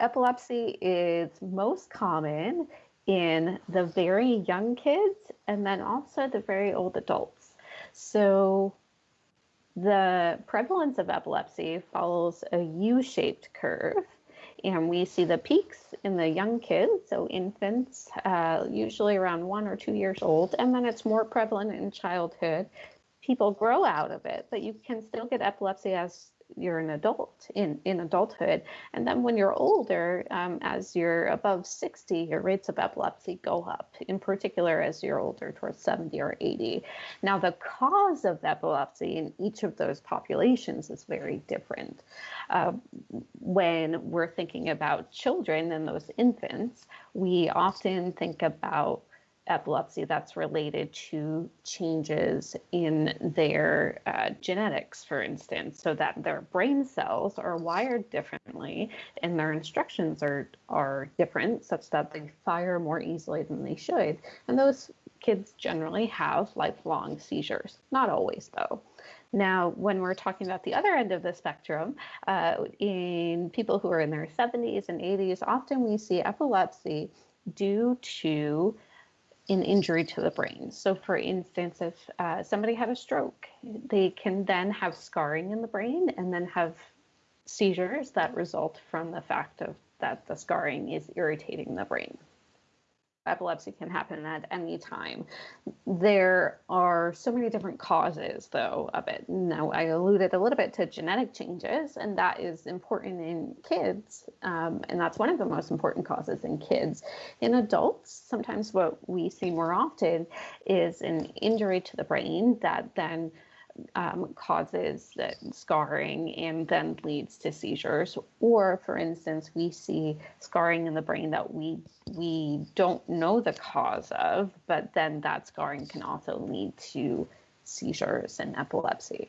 epilepsy is most common in the very young kids and then also the very old adults. So the prevalence of epilepsy follows a U-shaped curve and we see the peaks in the young kids, so infants, uh, usually around one or two years old, and then it's more prevalent in childhood. People grow out of it, but you can still get epilepsy as you're an adult in, in adulthood. And then when you're older, um, as you're above 60, your rates of epilepsy go up, in particular as you're older, towards 70 or 80. Now, the cause of epilepsy in each of those populations is very different. Uh, when we're thinking about children and those infants, we often think about epilepsy that's related to changes in their uh, genetics, for instance, so that their brain cells are wired differently and their instructions are, are different such that they fire more easily than they should. And those kids generally have lifelong seizures. Not always, though. Now, when we're talking about the other end of the spectrum, uh, in people who are in their 70s and 80s, often we see epilepsy due to an injury to the brain. So, for instance, if uh, somebody had a stroke, they can then have scarring in the brain and then have seizures that result from the fact of that the scarring is irritating the brain epilepsy can happen at any time. There are so many different causes, though, of it. Now, I alluded a little bit to genetic changes, and that is important in kids, um, and that's one of the most important causes in kids. In adults, sometimes what we see more often is an injury to the brain that then um, causes scarring and then leads to seizures. Or, for instance, we see scarring in the brain that we we don't know the cause of, but then that scarring can also lead to seizures and epilepsy.